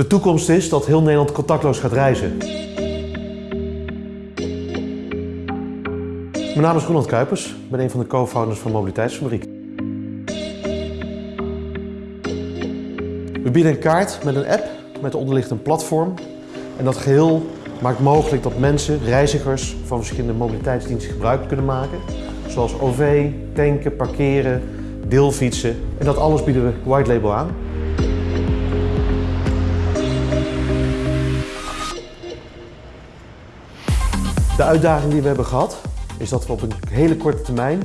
De toekomst is dat heel Nederland contactloos gaat reizen. Mijn naam is Ronald Kuipers, ik ben een van de co-founders van Mobiliteitsfabriek. We bieden een kaart met een app met onderliggend een platform. En dat geheel maakt mogelijk dat mensen, reizigers van verschillende mobiliteitsdiensten gebruik kunnen maken. Zoals OV, tanken, parkeren, deelfietsen. En dat alles bieden we white label aan. De uitdaging die we hebben gehad is dat we op een hele korte termijn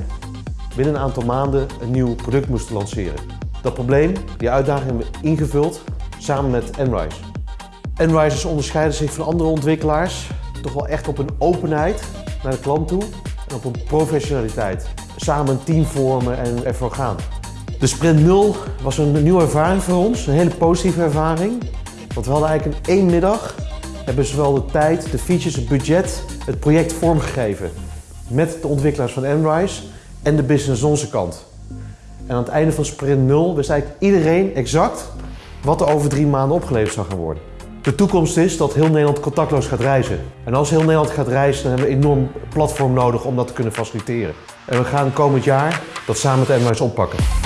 binnen een aantal maanden een nieuw product moesten lanceren. Dat probleem, die uitdaging hebben we ingevuld samen met Enrise. Enrisers onderscheiden zich van andere ontwikkelaars toch wel echt op een openheid naar de klant toe en op een professionaliteit. Samen een team vormen en ervoor gaan. De Sprint 0 was een nieuwe ervaring voor ons, een hele positieve ervaring. Want we hadden eigenlijk in één middag hebben zowel de tijd, de features, het budget, het project vormgegeven. Met de ontwikkelaars van Enrise en de business onze kant. En aan het einde van sprint 0 wist eigenlijk iedereen exact wat er over drie maanden opgeleverd zou gaan worden. De toekomst is dat heel Nederland contactloos gaat reizen. En als heel Nederland gaat reizen, dan hebben we een enorm platform nodig om dat te kunnen faciliteren. En we gaan komend jaar dat samen met Enrise oppakken.